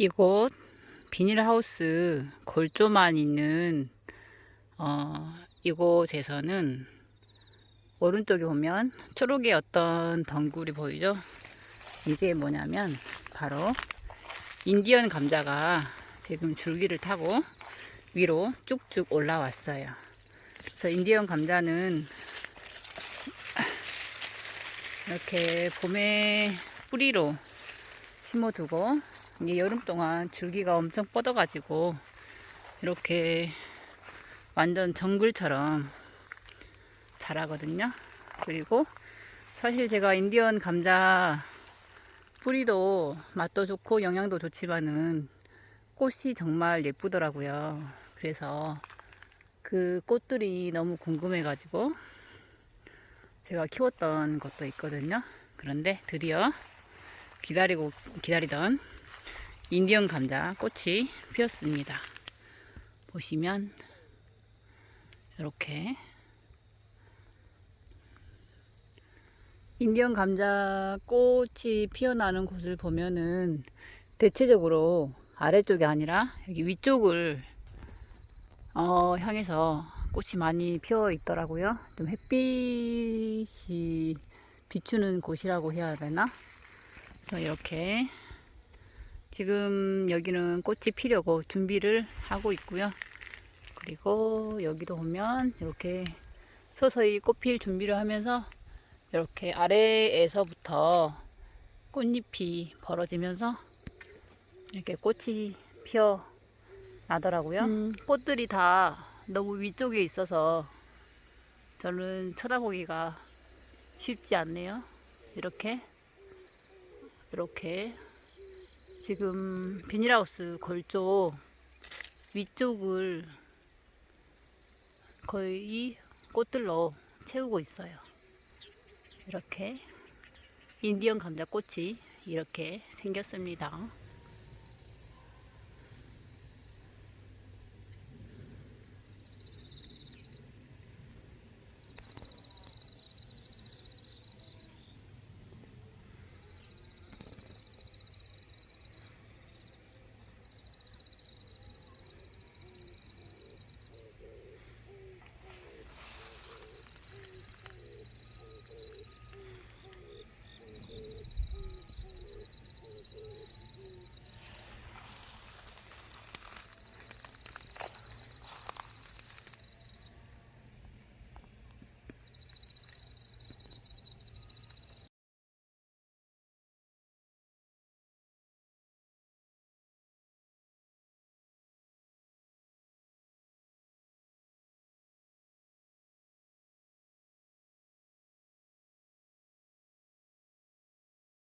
이곳 비닐하우스 골조만 있는 어, 이곳에서는 오른쪽에 보면 초록의 어떤 덩굴이 보이죠? 이게 뭐냐면 바로 인디언 감자가 지금 줄기를 타고 위로 쭉쭉 올라왔어요. 그래서 인디언 감자는 이렇게 봄에 뿌리로 심어두고 이게 여름 동안 줄기가 엄청 뻗어가지고 이렇게 완전 정글처럼 자라거든요. 그리고 사실 제가 인디언 감자 뿌리도 맛도 좋고 영양도 좋지만은 꽃이 정말 예쁘더라고요. 그래서 그 꽃들이 너무 궁금해 가지고 제가 키웠던 것도 있거든요. 그런데 드디어 기다리고 기다리던 인디언 감자 꽃이 피었습니다. 보시면 이렇게 인디언 감자 꽃이 피어나는 곳을 보면은 대체적으로 아래쪽이 아니라 여기 위쪽을 어, 향해서 꽃이 많이 피어 있더라고요. 좀 햇빛이 비추는 곳이라고 해야 되나? 이렇게 지금 여기는 꽃이 피려고 준비를 하고 있고요. 그리고 여기도 보면 이렇게 서서히 꽃필 준비를 하면서 이렇게 아래에서부터 꽃잎이 벌어지면서 이렇게 꽃이 피어 나더라고요. 음, 꽃들이 다 너무 위쪽에 있어서 저는 쳐다보기가 쉽지 않네요. 이렇게 이렇게 지금 비닐하우스 골조 위쪽을 거의 꽃들로 채우고 있어요. 이렇게 인디언 감자 꽃이 이렇게 생겼습니다.